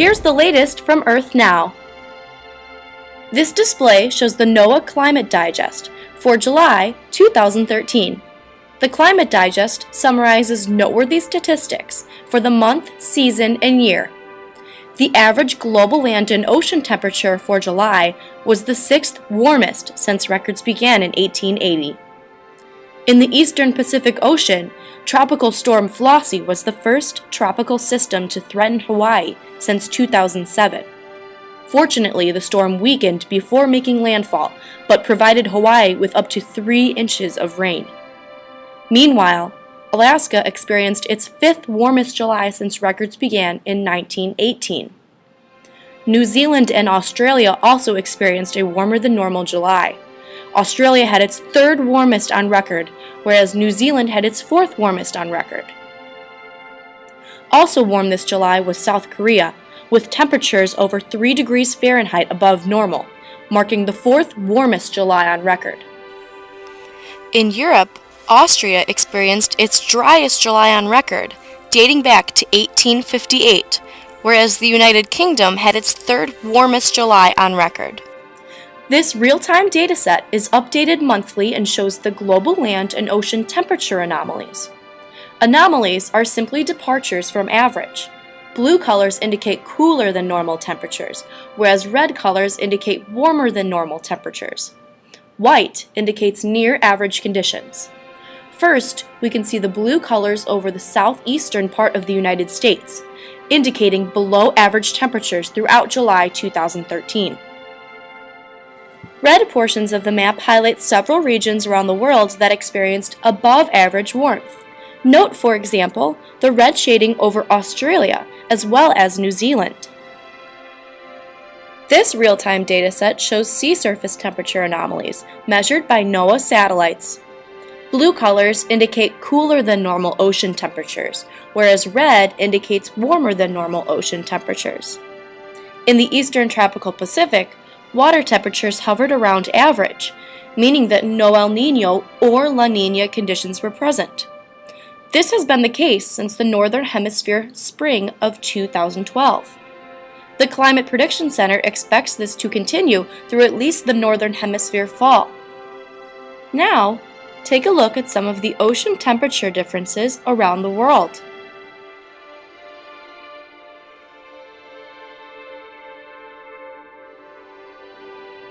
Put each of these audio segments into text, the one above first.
Here's the latest from Earth Now. This display shows the NOAA Climate Digest for July 2013. The Climate Digest summarizes noteworthy statistics for the month, season, and year. The average global land and ocean temperature for July was the sixth warmest since records began in 1880. In the eastern Pacific Ocean, Tropical Storm Flossie was the first tropical system to threaten Hawaii since 2007. Fortunately, the storm weakened before making landfall, but provided Hawaii with up to 3 inches of rain. Meanwhile, Alaska experienced its fifth warmest July since records began in 1918. New Zealand and Australia also experienced a warmer than normal July. Australia had its third warmest on record, whereas New Zealand had its fourth warmest on record. Also warm this July was South Korea, with temperatures over 3 degrees Fahrenheit above normal, marking the fourth warmest July on record. In Europe, Austria experienced its driest July on record, dating back to 1858, whereas the United Kingdom had its third warmest July on record. This real-time dataset is updated monthly and shows the global land and ocean temperature anomalies. Anomalies are simply departures from average. Blue colors indicate cooler than normal temperatures, whereas red colors indicate warmer than normal temperatures. White indicates near average conditions. First, we can see the blue colors over the southeastern part of the United States, indicating below average temperatures throughout July 2013. Red portions of the map highlight several regions around the world that experienced above average warmth. Note, for example, the red shading over Australia, as well as New Zealand. This real-time dataset shows sea surface temperature anomalies, measured by NOAA satellites. Blue colors indicate cooler than normal ocean temperatures, whereas red indicates warmer than normal ocean temperatures. In the eastern tropical Pacific, water temperatures hovered around average, meaning that no El Nino or La Nina conditions were present. This has been the case since the Northern Hemisphere spring of 2012. The Climate Prediction Center expects this to continue through at least the Northern Hemisphere fall. Now, take a look at some of the ocean temperature differences around the world.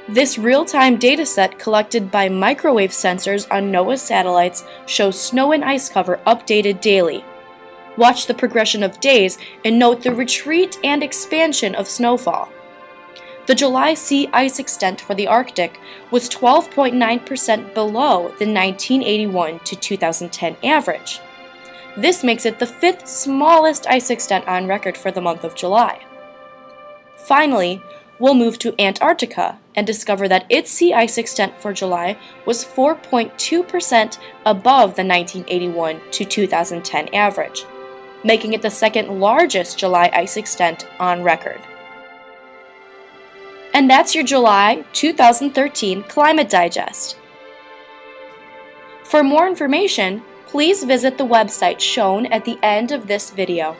This real-time dataset collected by microwave sensors on NOAA satellites shows snow and ice cover updated daily. Watch the progression of days and note the retreat and expansion of snowfall. The July sea ice extent for the Arctic was 12.9% below the 1981 to 2010 average. This makes it the fifth smallest ice extent on record for the month of July. Finally, we'll move to Antarctica and discover that its sea ice extent for July was 4.2% above the 1981 to 2010 average, making it the second largest July ice extent on record. And that's your July 2013 Climate Digest. For more information, please visit the website shown at the end of this video.